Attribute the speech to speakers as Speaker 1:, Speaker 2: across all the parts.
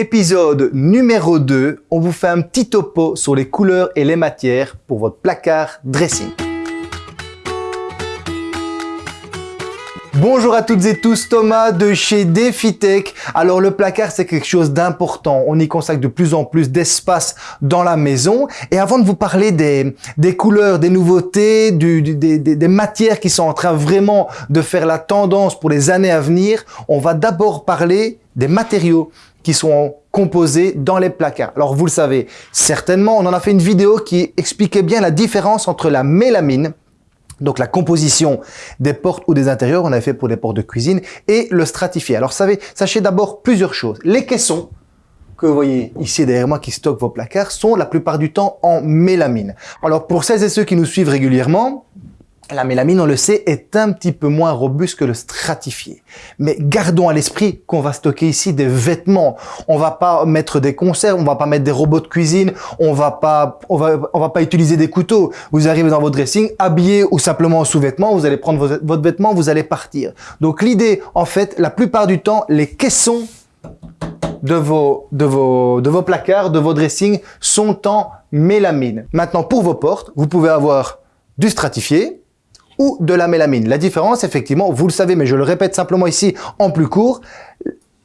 Speaker 1: Épisode numéro 2, on vous fait un petit topo sur les couleurs et les matières pour votre placard dressing. Bonjour à toutes et tous, Thomas de chez DefiTech. Alors le placard c'est quelque chose d'important, on y consacre de plus en plus d'espace dans la maison. Et avant de vous parler des, couleurs, des nouveautés, des, matières qui sont en train vraiment de faire la tendance pour les années à venir, on va d'abord parler des matériaux qui sont composés dans les placards. Alors vous le savez certainement, on en a fait une vidéo qui expliquait bien la différence entre la mélamine, donc la composition des portes ou des intérieurs, on avait fait pour les portes de cuisine, et le stratifié. Alors savez, sachez d'abord plusieurs choses. Les caissons que vous voyez ici derrière moi qui stockent vos placards sont la plupart du temps en mélamine. Alors pour celles et ceux qui nous suivent régulièrement, la mélamine, on le sait, est un petit peu moins robuste que le stratifié. Mais gardons à l'esprit qu'on va stocker ici des vêtements. On va pas mettre des conserves, on va pas mettre des robots de cuisine, on va pas, on va, on va pas utiliser des couteaux. Vous arrivez dans votre dressing, habillé ou simplement en sous-vêtements, vous allez prendre votre vêtement, vous allez partir. Donc l'idée, en fait, la plupart du temps, les caissons de vos, de vos, de vos placards, de vos dressings sont en mélamine. Maintenant, pour vos portes, vous pouvez avoir du stratifié, ou de la mélamine. La différence, effectivement, vous le savez, mais je le répète simplement ici en plus court,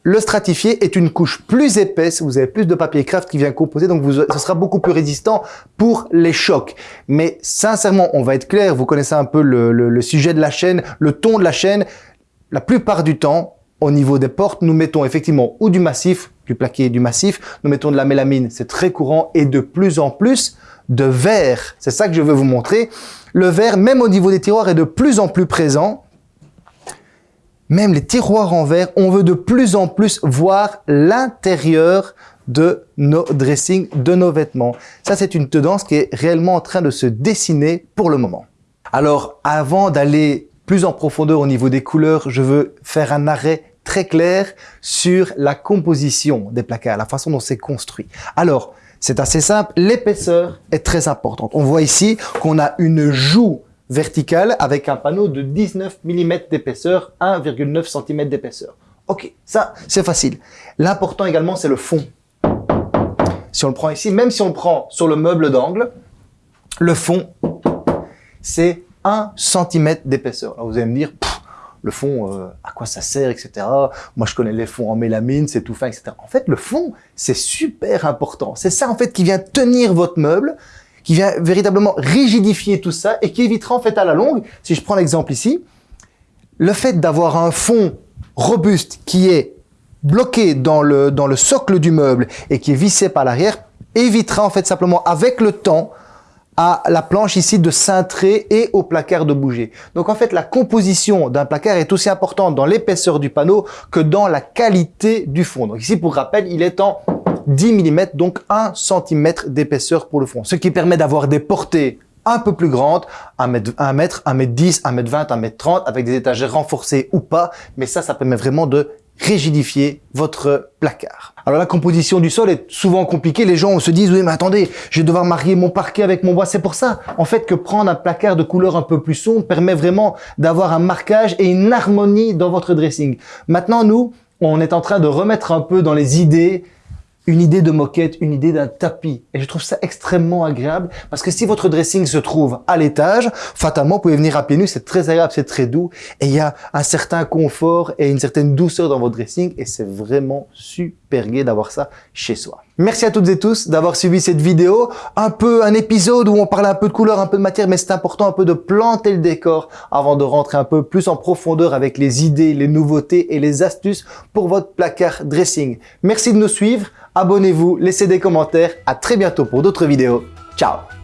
Speaker 1: le stratifié est une couche plus épaisse, vous avez plus de papier craft qui vient composer, donc ce sera beaucoup plus résistant pour les chocs. Mais sincèrement, on va être clair, vous connaissez un peu le, le sujet de la chaîne, le ton de la chaîne. La plupart du temps, au niveau des portes, nous mettons effectivement ou du massif, du plaqué du massif, nous mettons de la mélamine, c'est très courant, et de plus en plus de verre. C'est ça que je veux vous montrer. Le verre, même au niveau des tiroirs, est de plus en plus présent. Même les tiroirs en verre, on veut de plus en plus voir l'intérieur de nos dressings, de nos vêtements. Ça, c'est une tendance qui est réellement en train de se dessiner pour le moment. Alors, avant d'aller plus en profondeur au niveau des couleurs, je veux faire un arrêt très clair sur la composition des placards, la façon dont c'est construit. Alors, c'est assez simple, l'épaisseur est très importante. On voit ici qu'on a une joue verticale avec un panneau de 19 mm d'épaisseur, 1,9 cm d'épaisseur. Ok, ça c'est facile. L'important également c'est le fond. Si on le prend ici, même si on le prend sur le meuble d'angle, le fond c'est 1 cm d'épaisseur. Vous allez me dire, le fond, euh, à quoi ça sert, etc. Moi, je connais les fonds en mélamine, c'est tout fin, etc. En fait, le fond, c'est super important. C'est ça, en fait, qui vient tenir votre meuble, qui vient véritablement rigidifier tout ça et qui évitera, en fait, à la longue, si je prends l'exemple ici, le fait d'avoir un fond robuste qui est bloqué dans le, dans le socle du meuble et qui est vissé par l'arrière, évitera, en fait, simplement, avec le temps, à la planche ici de cintrer et au placard de bouger. Donc en fait, la composition d'un placard est aussi importante dans l'épaisseur du panneau que dans la qualité du fond. Donc ici, pour rappel, il est en 10 mm, donc 1 cm d'épaisseur pour le fond, ce qui permet d'avoir des portées un peu plus grandes, 1 mètre, 1 mètre, 1 mètre 10, 1 mètre 20, 1 mètre 30, avec des étagères renforcées ou pas, mais ça, ça permet vraiment de rigidifier votre placard. Alors la composition du sol est souvent compliquée. Les gens se disent, oui mais attendez, je vais devoir marier mon parquet avec mon bois. C'est pour ça, en fait, que prendre un placard de couleur un peu plus sombre permet vraiment d'avoir un marquage et une harmonie dans votre dressing. Maintenant, nous, on est en train de remettre un peu dans les idées une idée de moquette, une idée d'un tapis. Et je trouve ça extrêmement agréable parce que si votre dressing se trouve à l'étage, fatalement, vous pouvez venir à pieds nus, c'est très agréable, c'est très doux et il y a un certain confort et une certaine douceur dans votre dressing et c'est vraiment super gai d'avoir ça chez soi. Merci à toutes et tous d'avoir suivi cette vidéo. Un peu un épisode où on parle un peu de couleur, un peu de matière, mais c'est important un peu de planter le décor avant de rentrer un peu plus en profondeur avec les idées, les nouveautés et les astuces pour votre placard dressing. Merci de nous suivre abonnez-vous, laissez des commentaires. À très bientôt pour d'autres vidéos. Ciao